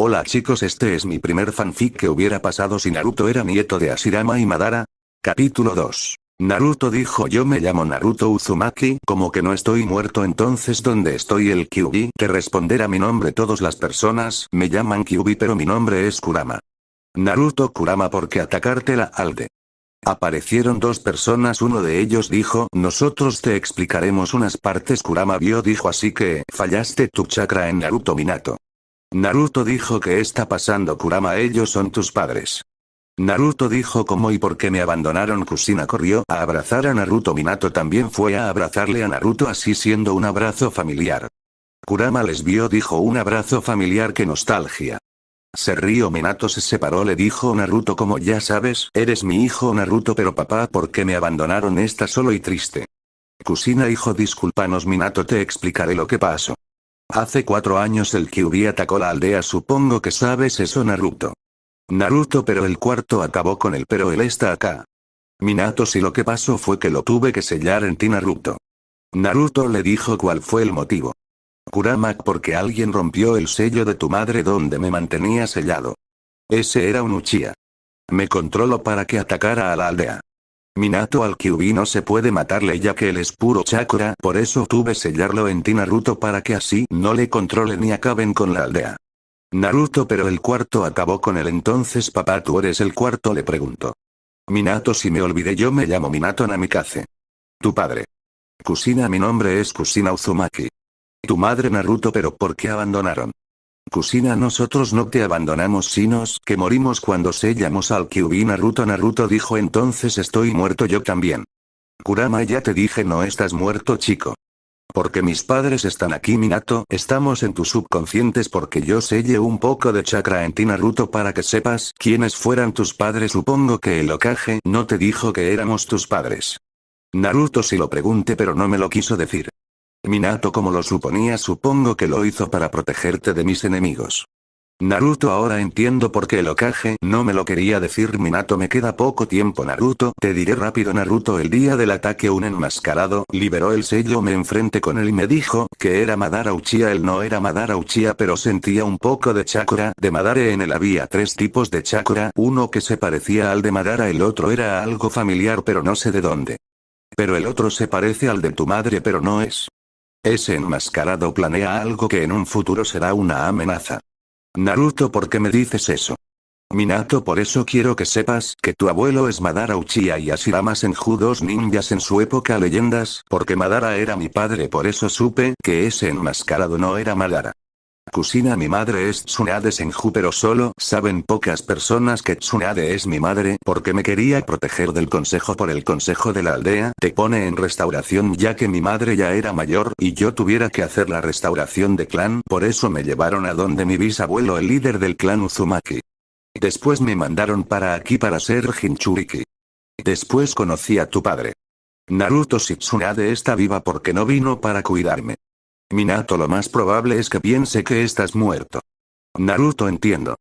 Hola chicos este es mi primer fanfic que hubiera pasado si Naruto era nieto de Ashirama y Madara. Capítulo 2. Naruto dijo yo me llamo Naruto Uzumaki, como que no estoy muerto entonces ¿dónde estoy el Kyubi? Que responder a mi nombre todas las personas me llaman Kyubi pero mi nombre es Kurama. Naruto Kurama porque atacarte la alde. Aparecieron dos personas uno de ellos dijo nosotros te explicaremos unas partes Kurama vio dijo así que fallaste tu chakra en Naruto Minato. Naruto dijo que está pasando Kurama ellos son tus padres. Naruto dijo cómo y por qué me abandonaron Kusina corrió a abrazar a Naruto Minato también fue a abrazarle a Naruto así siendo un abrazo familiar. Kurama les vio dijo un abrazo familiar que nostalgia. Se rió Minato se separó le dijo Naruto como ya sabes, eres mi hijo Naruto pero papá ¿por qué me abandonaron está solo y triste? Kusina hijo discúlpanos Minato te explicaré lo que pasó. Hace cuatro años el Kyuubi atacó la aldea supongo que sabes eso Naruto. Naruto pero el cuarto acabó con él pero él está acá. Minato si lo que pasó fue que lo tuve que sellar en ti Naruto. Naruto le dijo cuál fue el motivo. Kurama porque alguien rompió el sello de tu madre donde me mantenía sellado. Ese era un Uchiha. Me controlo para que atacara a la aldea. Minato al Kyuubi no se puede matarle ya que él es puro chakra, por eso tuve sellarlo en ti Naruto para que así no le controle ni acaben con la aldea. Naruto pero el cuarto acabó con él entonces papá tú eres el cuarto le pregunto. Minato si me olvidé yo me llamo Minato Namikaze. Tu padre. Kusina mi nombre es Kusina Uzumaki. Tu madre Naruto pero ¿por qué abandonaron? Kusina nosotros no te abandonamos sinos que morimos cuando sellamos al Kyuubi Naruto Naruto dijo entonces estoy muerto yo también. Kurama ya te dije no estás muerto chico. Porque mis padres están aquí Minato, estamos en tus subconscientes porque yo selle un poco de chakra en ti Naruto para que sepas quiénes fueran tus padres supongo que el Okage no te dijo que éramos tus padres. Naruto si lo pregunté pero no me lo quiso decir. Minato como lo suponía supongo que lo hizo para protegerte de mis enemigos. Naruto ahora entiendo por qué el Okage no me lo quería decir Minato me queda poco tiempo Naruto te diré rápido Naruto el día del ataque un enmascarado liberó el sello me enfrenté con él y me dijo que era Madara Uchiha él no era Madara Uchiha pero sentía un poco de chakra de Madara en él había tres tipos de chakra uno que se parecía al de Madara el otro era algo familiar pero no sé de dónde. Pero el otro se parece al de tu madre pero no es. Ese enmascarado planea algo que en un futuro será una amenaza. Naruto ¿por qué me dices eso? Minato por eso quiero que sepas que tu abuelo es Madara Uchiha y Ashirama Senju dos ninjas en su época leyendas, porque Madara era mi padre por eso supe que ese enmascarado no era Madara. Kusina mi madre es Tsunade Senju pero solo saben pocas personas que Tsunade es mi madre porque me quería proteger del consejo por el consejo de la aldea te pone en restauración ya que mi madre ya era mayor y yo tuviera que hacer la restauración de clan por eso me llevaron a donde mi bisabuelo el líder del clan Uzumaki. Después me mandaron para aquí para ser Jinchuriki. Después conocí a tu padre. Naruto si Tsunade está viva porque no vino para cuidarme. Minato lo más probable es que piense que estás muerto. Naruto entiendo.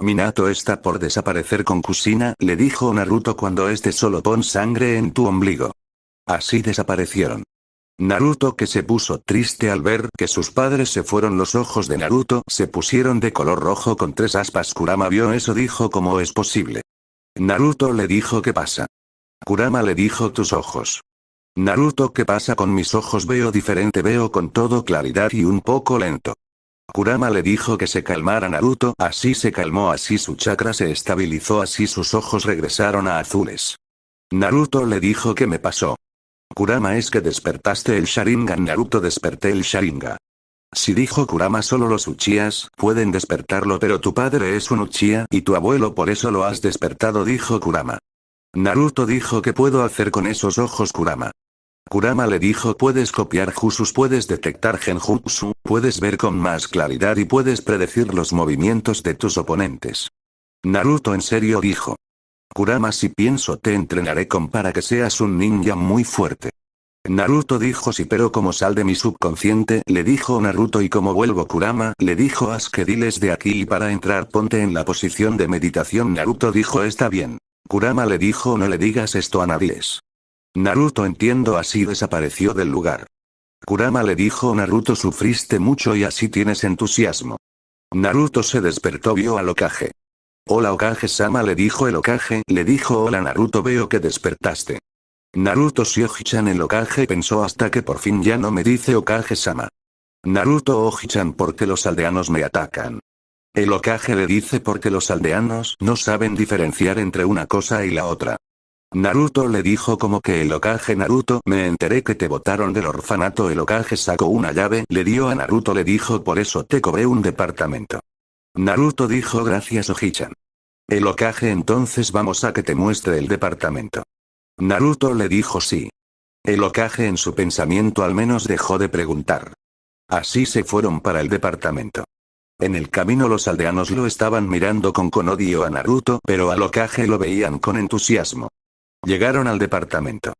Minato está por desaparecer con Kusina, le dijo Naruto cuando este solo pon sangre en tu ombligo. Así desaparecieron. Naruto que se puso triste al ver que sus padres se fueron los ojos de Naruto se pusieron de color rojo con tres aspas Kurama vio eso dijo cómo es posible. Naruto le dijo ¿qué pasa? Kurama le dijo tus ojos. Naruto ¿qué pasa con mis ojos? Veo diferente veo con todo claridad y un poco lento. Kurama le dijo que se calmara Naruto, así se calmó así su chakra se estabilizó así sus ojos regresaron a azules. Naruto le dijo que me pasó. Kurama es que despertaste el Sharingan Naruto desperté el Sharingan. Si dijo Kurama solo los Uchihas pueden despertarlo pero tu padre es un Uchiha y tu abuelo por eso lo has despertado dijo Kurama. Naruto dijo que puedo hacer con esos ojos Kurama. Kurama le dijo puedes copiar Jusus puedes detectar Genjutsu, puedes ver con más claridad y puedes predecir los movimientos de tus oponentes. Naruto en serio dijo. Kurama si pienso te entrenaré con para que seas un ninja muy fuerte. Naruto dijo sí pero como sal de mi subconsciente le dijo Naruto y como vuelvo Kurama le dijo haz que diles de aquí y para entrar ponte en la posición de meditación Naruto dijo está bien. Kurama le dijo no le digas esto a nadie. Naruto entiendo así desapareció del lugar. Kurama le dijo Naruto sufriste mucho y así tienes entusiasmo. Naruto se despertó vio al Okage. Hola Okage-sama le dijo el Okage, le dijo hola Naruto veo que despertaste. Naruto Shioji-chan el Okage pensó hasta que por fin ya no me dice Okage-sama. Naruto Oji-chan porque los aldeanos me atacan. El Okage le dice porque los aldeanos no saben diferenciar entre una cosa y la otra. Naruto le dijo como que el Okage Naruto me enteré que te botaron del orfanato el Okage sacó una llave le dio a Naruto le dijo por eso te cobré un departamento. Naruto dijo gracias Oji-chan. El Okage entonces vamos a que te muestre el departamento. Naruto le dijo sí. El Okage en su pensamiento al menos dejó de preguntar. Así se fueron para el departamento. En el camino los aldeanos lo estaban mirando con con odio a Naruto pero al Okage lo veían con entusiasmo. Llegaron al departamento.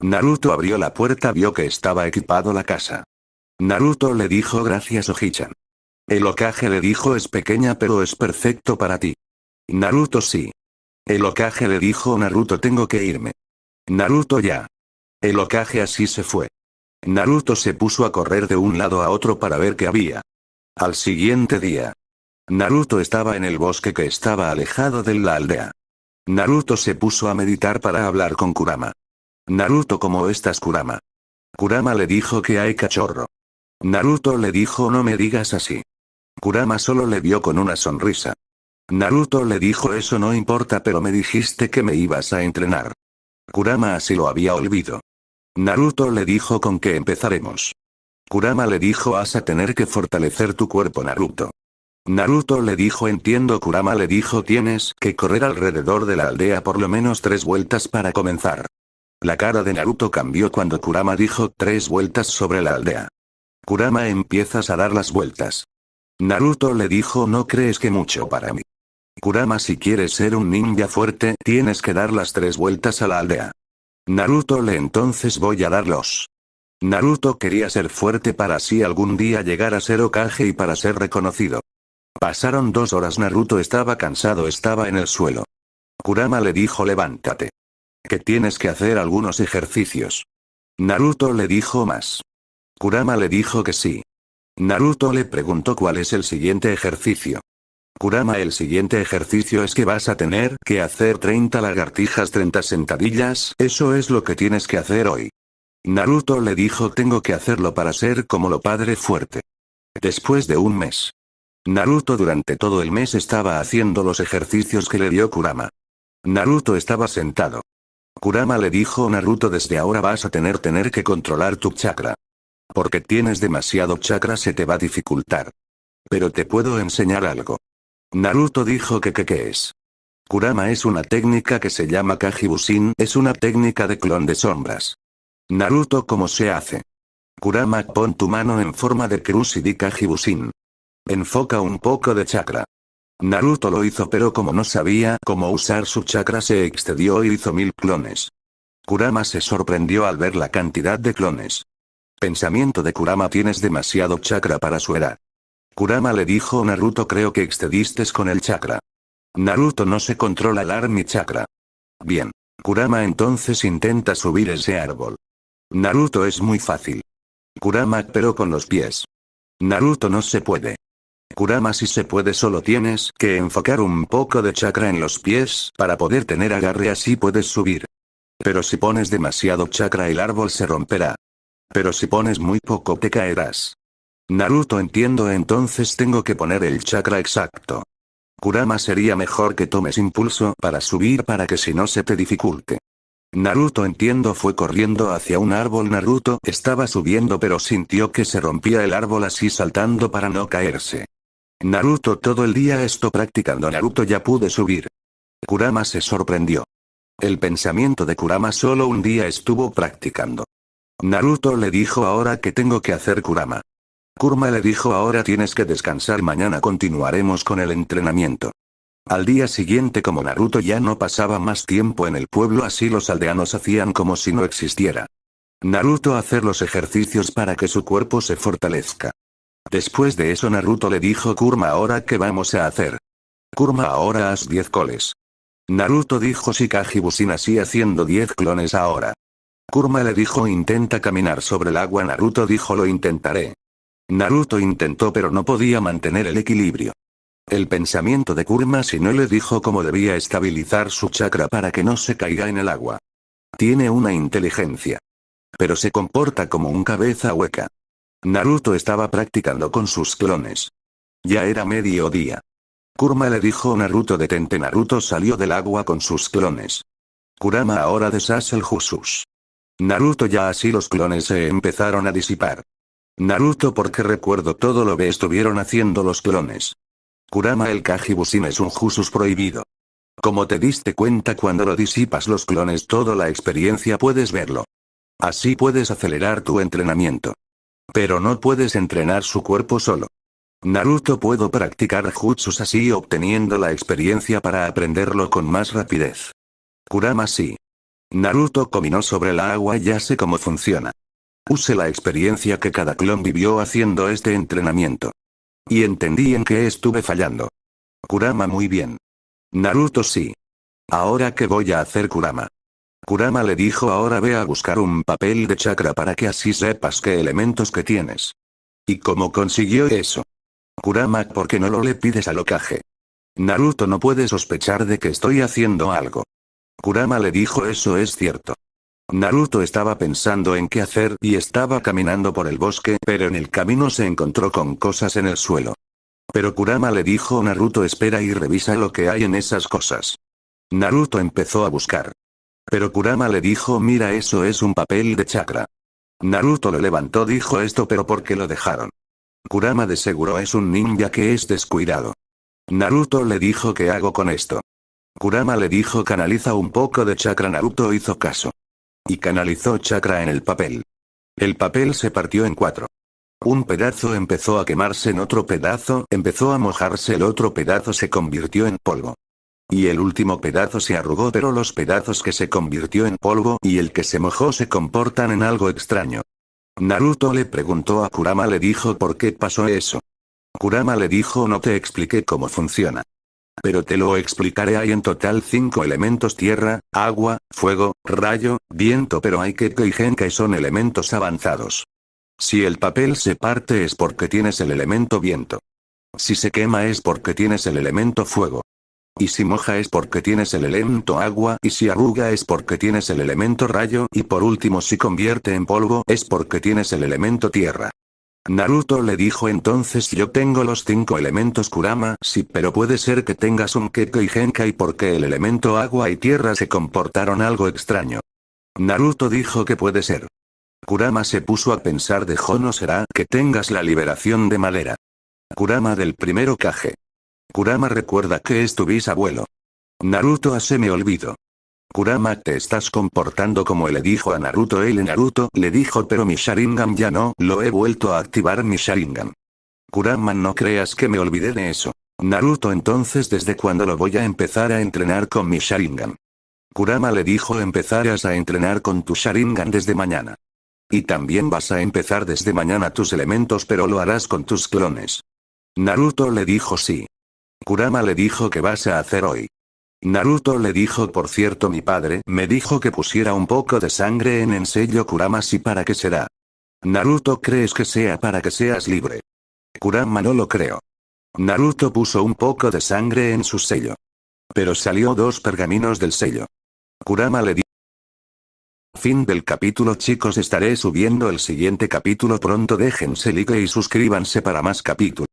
Naruto abrió la puerta vio que estaba equipado la casa. Naruto le dijo gracias Oji-chan. El Okage le dijo es pequeña pero es perfecto para ti. Naruto sí. El Okage le dijo Naruto tengo que irme. Naruto ya. El Okage así se fue. Naruto se puso a correr de un lado a otro para ver qué había. Al siguiente día. Naruto estaba en el bosque que estaba alejado de la aldea. Naruto se puso a meditar para hablar con Kurama. Naruto ¿cómo estás Kurama? Kurama le dijo que hay cachorro. Naruto le dijo no me digas así. Kurama solo le vio con una sonrisa. Naruto le dijo eso no importa pero me dijiste que me ibas a entrenar. Kurama así lo había olvidado. Naruto le dijo con que empezaremos. Kurama le dijo vas a tener que fortalecer tu cuerpo Naruto. Naruto le dijo entiendo Kurama le dijo tienes que correr alrededor de la aldea por lo menos tres vueltas para comenzar. La cara de Naruto cambió cuando Kurama dijo tres vueltas sobre la aldea. Kurama empiezas a dar las vueltas. Naruto le dijo no crees que mucho para mí. Kurama si quieres ser un ninja fuerte tienes que dar las tres vueltas a la aldea. Naruto le entonces voy a darlos. Naruto quería ser fuerte para así algún día llegar a ser Okage y para ser reconocido. Pasaron dos horas Naruto estaba cansado estaba en el suelo. Kurama le dijo levántate. Que tienes que hacer algunos ejercicios. Naruto le dijo más. Kurama le dijo que sí. Naruto le preguntó cuál es el siguiente ejercicio. Kurama el siguiente ejercicio es que vas a tener que hacer 30 lagartijas 30 sentadillas, eso es lo que tienes que hacer hoy. Naruto le dijo tengo que hacerlo para ser como lo padre fuerte. Después de un mes. Naruto durante todo el mes estaba haciendo los ejercicios que le dio Kurama. Naruto estaba sentado. Kurama le dijo Naruto desde ahora vas a tener tener que controlar tu chakra. Porque tienes demasiado chakra se te va a dificultar. Pero te puedo enseñar algo. Naruto dijo que que es. Kurama es una técnica que se llama Kajibusin, es una técnica de clon de sombras. Naruto ¿cómo se hace? Kurama pon tu mano en forma de cruz y di Kajibusin. Enfoca un poco de chakra. Naruto lo hizo pero como no sabía cómo usar su chakra se excedió y hizo mil clones. Kurama se sorprendió al ver la cantidad de clones. Pensamiento de Kurama tienes demasiado chakra para su edad. Kurama le dijo Naruto creo que excediste con el chakra. Naruto no se controla el Army chakra. Bien. Kurama entonces intenta subir ese árbol. Naruto es muy fácil. Kurama pero con los pies. Naruto no se puede. Kurama si se puede solo tienes que enfocar un poco de chakra en los pies para poder tener agarre así puedes subir. Pero si pones demasiado chakra el árbol se romperá. Pero si pones muy poco te caerás. Naruto entiendo entonces tengo que poner el chakra exacto. Kurama sería mejor que tomes impulso para subir para que si no se te dificulte. Naruto entiendo fue corriendo hacia un árbol Naruto estaba subiendo pero sintió que se rompía el árbol así saltando para no caerse. Naruto todo el día esto practicando Naruto ya pude subir. Kurama se sorprendió. El pensamiento de Kurama solo un día estuvo practicando. Naruto le dijo ahora que tengo que hacer Kurama. Kurma le dijo ahora tienes que descansar mañana continuaremos con el entrenamiento. Al día siguiente como Naruto ya no pasaba más tiempo en el pueblo así los aldeanos hacían como si no existiera. Naruto hacer los ejercicios para que su cuerpo se fortalezca. Después de eso Naruto le dijo Kurma ahora qué vamos a hacer. Kurma ahora haz 10 coles. Naruto dijo Shikaji Busin así haciendo 10 clones ahora. Kurma le dijo intenta caminar sobre el agua Naruto dijo lo intentaré. Naruto intentó pero no podía mantener el equilibrio. El pensamiento de Kurama si no le dijo cómo debía estabilizar su chakra para que no se caiga en el agua. Tiene una inteligencia. Pero se comporta como un cabeza hueca. Naruto estaba practicando con sus clones. Ya era mediodía. Kurama le dijo Naruto detente Naruto salió del agua con sus clones. Kurama ahora deshace el Jusus. Naruto ya así los clones se empezaron a disipar. Naruto porque recuerdo todo lo que estuvieron haciendo los clones. Kurama el Kajibusin es un Jusus prohibido. Como te diste cuenta cuando lo disipas los clones toda la experiencia puedes verlo. Así puedes acelerar tu entrenamiento. Pero no puedes entrenar su cuerpo solo. Naruto puedo practicar jutsus así obteniendo la experiencia para aprenderlo con más rapidez. Kurama sí. Naruto combinó sobre la agua y ya sé cómo funciona. Use la experiencia que cada clon vivió haciendo este entrenamiento. Y entendí en qué estuve fallando. Kurama muy bien. Naruto sí. Ahora qué voy a hacer Kurama. Kurama le dijo ahora ve a buscar un papel de chakra para que así sepas qué elementos que tienes. ¿Y cómo consiguió eso? Kurama ¿por qué no lo le pides al Okage? Naruto no puede sospechar de que estoy haciendo algo. Kurama le dijo eso es cierto. Naruto estaba pensando en qué hacer y estaba caminando por el bosque pero en el camino se encontró con cosas en el suelo. Pero Kurama le dijo Naruto espera y revisa lo que hay en esas cosas. Naruto empezó a buscar. Pero Kurama le dijo mira eso es un papel de chakra. Naruto lo levantó dijo esto pero ¿por qué lo dejaron? Kurama de seguro es un ninja que es descuidado. Naruto le dijo ¿qué hago con esto? Kurama le dijo canaliza un poco de chakra Naruto hizo caso. Y canalizó chakra en el papel. El papel se partió en cuatro. Un pedazo empezó a quemarse en otro pedazo, empezó a mojarse el otro pedazo se convirtió en polvo. Y el último pedazo se arrugó pero los pedazos que se convirtió en polvo y el que se mojó se comportan en algo extraño. Naruto le preguntó a Kurama le dijo por qué pasó eso. Kurama le dijo no te expliqué cómo funciona. Pero te lo explicaré hay en total cinco elementos tierra, agua, fuego, rayo, viento pero hay que y genkai son elementos avanzados. Si el papel se parte es porque tienes el elemento viento. Si se quema es porque tienes el elemento fuego. Y si moja es porque tienes el elemento agua y si arruga es porque tienes el elemento rayo y por último si convierte en polvo es porque tienes el elemento tierra. Naruto le dijo entonces yo tengo los cinco elementos Kurama sí pero puede ser que tengas un Keko y Genkai porque el elemento agua y tierra se comportaron algo extraño. Naruto dijo que puede ser. Kurama se puso a pensar de no será que tengas la liberación de madera. Kurama del primero Kage. Kurama recuerda que es tu bisabuelo. Naruto hace me olvido. Kurama te estás comportando como le dijo a Naruto él Naruto le dijo pero mi Sharingan ya no lo he vuelto a activar mi Sharingan. Kurama no creas que me olvidé de eso. Naruto entonces desde cuando lo voy a empezar a entrenar con mi Sharingan. Kurama le dijo empezarás a entrenar con tu Sharingan desde mañana. Y también vas a empezar desde mañana tus elementos pero lo harás con tus clones. Naruto le dijo sí. Kurama le dijo que vas a hacer hoy. Naruto le dijo por cierto mi padre me dijo que pusiera un poco de sangre en el sello Kurama si para qué será. Naruto crees que sea para que seas libre. Kurama no lo creo. Naruto puso un poco de sangre en su sello. Pero salió dos pergaminos del sello. Kurama le dijo. Fin del capítulo chicos estaré subiendo el siguiente capítulo pronto déjense like y suscríbanse para más capítulos.